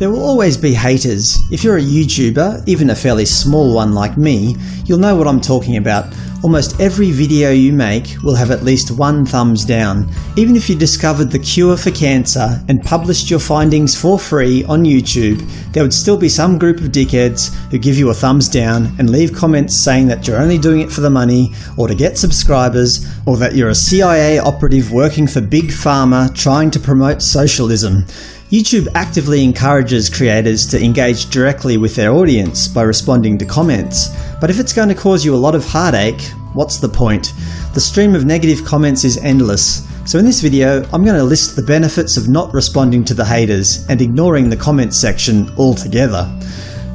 There will always be haters. If you're a YouTuber, even a fairly small one like me, you'll know what I'm talking about. Almost every video you make will have at least one thumbs down. Even if you discovered the cure for cancer and published your findings for free on YouTube, there would still be some group of dickheads who give you a thumbs down and leave comments saying that you're only doing it for the money, or to get subscribers, or that you're a CIA operative working for Big Pharma trying to promote socialism. YouTube actively encourages creators to engage directly with their audience by responding to comments, but if it's going to cause you a lot of heartache, what's the point? The stream of negative comments is endless, so in this video I'm going to list the benefits of not responding to the haters and ignoring the comments section altogether.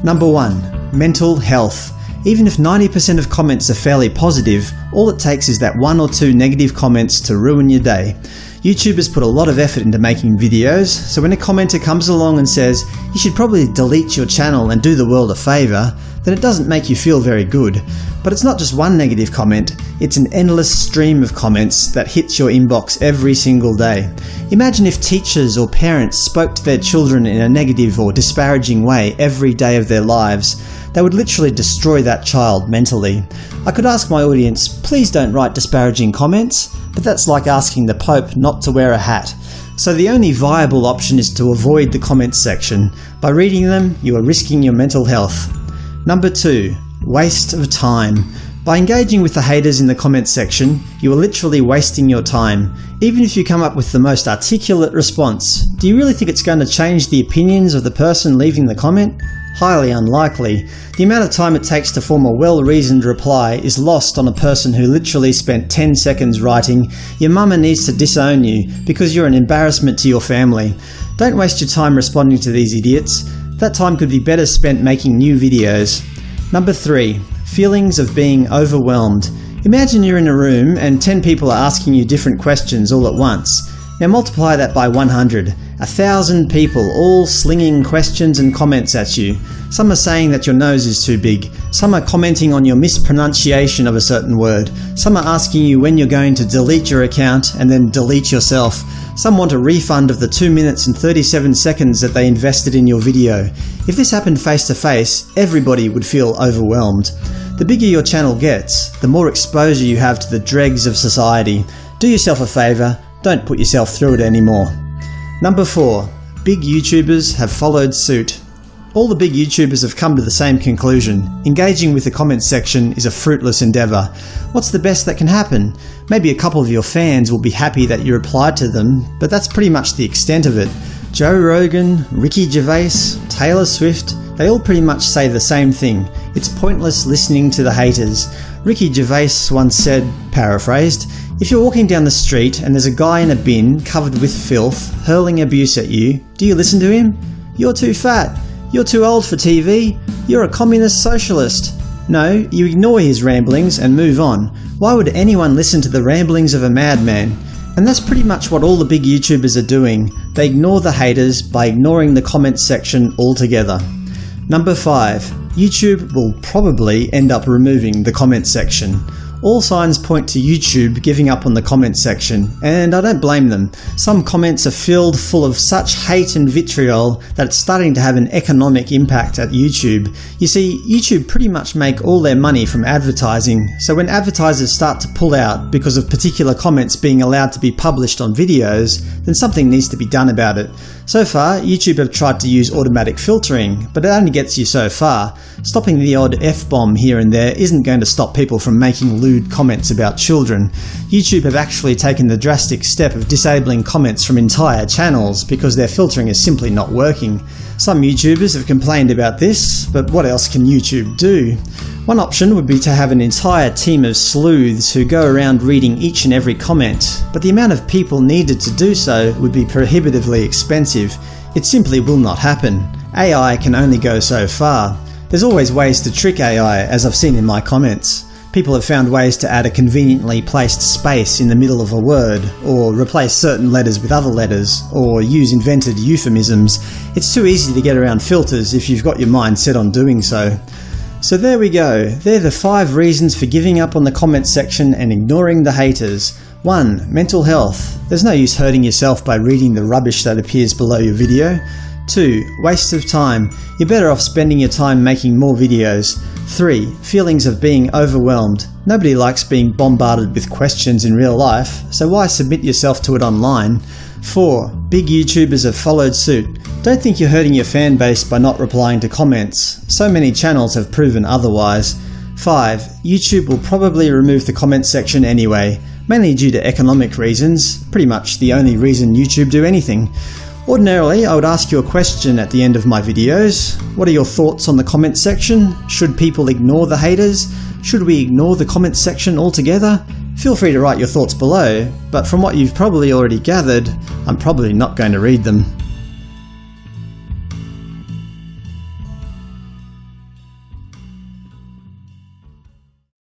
Number 1. Mental health. Even if 90% of comments are fairly positive, all it takes is that one or two negative comments to ruin your day. YouTubers put a lot of effort into making videos, so when a commenter comes along and says, you should probably delete your channel and do the world a favour, then it doesn't make you feel very good. But it's not just one negative comment, it's an endless stream of comments that hits your inbox every single day. Imagine if teachers or parents spoke to their children in a negative or disparaging way every day of their lives. They would literally destroy that child mentally. I could ask my audience, please don't write disparaging comments, but that's like asking the Pope not to wear a hat. So the only viable option is to avoid the comments section. By reading them, you are risking your mental health. Number 2. Waste of time. By engaging with the haters in the comments section, you are literally wasting your time. Even if you come up with the most articulate response, do you really think it's going to change the opinions of the person leaving the comment? Highly unlikely. The amount of time it takes to form a well-reasoned reply is lost on a person who literally spent 10 seconds writing, your mama needs to disown you because you're an embarrassment to your family. Don't waste your time responding to these idiots. That time could be better spent making new videos. Number 3. Feelings of being overwhelmed. Imagine you're in a room and 10 people are asking you different questions all at once. Now multiply that by 100. A thousand people all slinging questions and comments at you. Some are saying that your nose is too big. Some are commenting on your mispronunciation of a certain word. Some are asking you when you're going to delete your account and then delete yourself. Some want a refund of the 2 minutes and 37 seconds that they invested in your video. If this happened face to face, everybody would feel overwhelmed. The bigger your channel gets, the more exposure you have to the dregs of society. Do yourself a favour, don't put yourself through it anymore. Number 4. Big YouTubers have followed suit. All the big YouTubers have come to the same conclusion. Engaging with the comments section is a fruitless endeavour. What's the best that can happen? Maybe a couple of your fans will be happy that you replied to them, but that's pretty much the extent of it. Joe Rogan, Ricky Gervais, Taylor Swift, they all pretty much say the same thing. It's pointless listening to the haters. Ricky Gervais once said, paraphrased, if you're walking down the street and there's a guy in a bin covered with filth hurling abuse at you, do you listen to him? You're too fat. You're too old for TV. You're a communist socialist. No, you ignore his ramblings and move on. Why would anyone listen to the ramblings of a madman? And that's pretty much what all the big YouTubers are doing. They ignore the haters by ignoring the comments section altogether. Number 5. YouTube will probably end up removing the comments section. All signs point to YouTube giving up on the comments section, and I don't blame them. Some comments are filled full of such hate and vitriol that it's starting to have an economic impact at YouTube. You see, YouTube pretty much make all their money from advertising, so when advertisers start to pull out because of particular comments being allowed to be published on videos, then something needs to be done about it. So far, YouTube have tried to use automatic filtering, but it only gets you so far. Stopping the odd F-bomb here and there isn't going to stop people from making lewd comments about children. YouTube have actually taken the drastic step of disabling comments from entire channels because their filtering is simply not working. Some YouTubers have complained about this, but what else can YouTube do? One option would be to have an entire team of sleuths who go around reading each and every comment, but the amount of people needed to do so would be prohibitively expensive. It simply will not happen. AI can only go so far. There's always ways to trick AI, as I've seen in my comments. People have found ways to add a conveniently placed space in the middle of a word, or replace certain letters with other letters, or use invented euphemisms. It's too easy to get around filters if you've got your mind set on doing so. So there we go. They're the 5 reasons for giving up on the comments section and ignoring the haters. 1. Mental health. There's no use hurting yourself by reading the rubbish that appears below your video. 2. Waste of time. You're better off spending your time making more videos. 3. Feelings of being overwhelmed. Nobody likes being bombarded with questions in real life, so why submit yourself to it online? 4. Big YouTubers have followed suit. Don't think you're hurting your fan base by not replying to comments. So many channels have proven otherwise. 5. YouTube will probably remove the comment section anyway, mainly due to economic reasons, pretty much the only reason YouTube do anything. Ordinarily, I would ask you a question at the end of my videos. What are your thoughts on the comments section? Should people ignore the haters? Should we ignore the comments section altogether? Feel free to write your thoughts below, but from what you've probably already gathered, I'm probably not going to read them.